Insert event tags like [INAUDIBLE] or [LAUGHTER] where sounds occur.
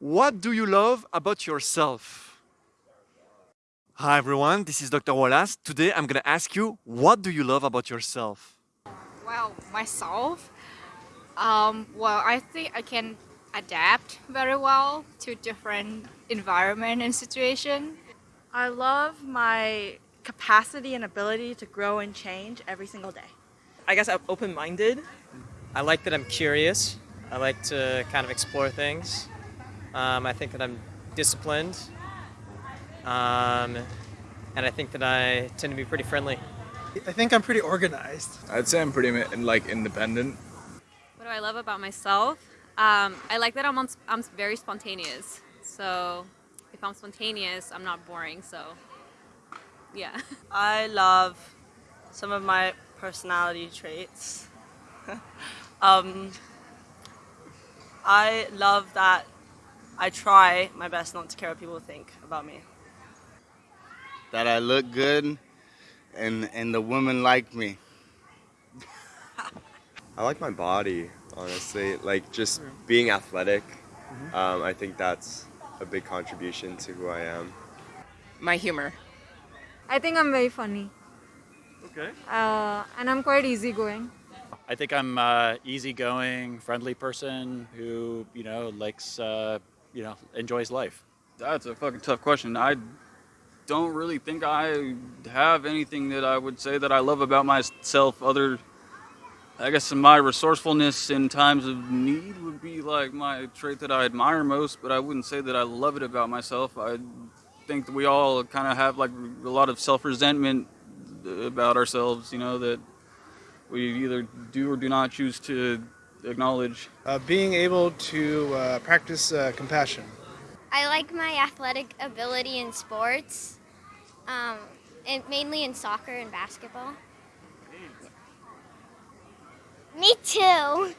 What do you love about yourself? Hi everyone, this is Dr. Wallace. Today I'm gonna ask you, what do you love about yourself? Well, myself, um, well, I think I can adapt very well to different environment and situation. I love my capacity and ability to grow and change every single day. I guess I'm open-minded. I like that I'm curious. I like to kind of explore things. Um, I think that I'm disciplined. Um, and I think that I tend to be pretty friendly. I think I'm pretty organized. I'd say I'm pretty like independent. What do I love about myself? Um, I like that I'm, on, I'm very spontaneous. So if I'm spontaneous, I'm not boring. So yeah. [LAUGHS] I love some of my personality traits. [LAUGHS] um, I love that I try my best not to care what people think about me. That I look good and, and the women like me. [LAUGHS] I like my body, honestly. Like just being athletic, um, I think that's a big contribution to who I am. My humor. I think I'm very funny. Okay. Uh, and I'm quite easygoing. I think I'm uh, easygoing, friendly person who, you know, likes, uh, you know, enjoys life. That's a fucking tough question. I don't really think I have anything that I would say that I love about myself other I guess my resourcefulness in times of need would be like my trait that I admire most, but I wouldn't say that I love it about myself. I think that we all kind of have like a lot of self-resentment about ourselves, you know, that we either do or do not choose to acknowledge. Uh, being able to uh, practice uh, compassion. I like my athletic ability in sports, um, and mainly in soccer and basketball. Me too.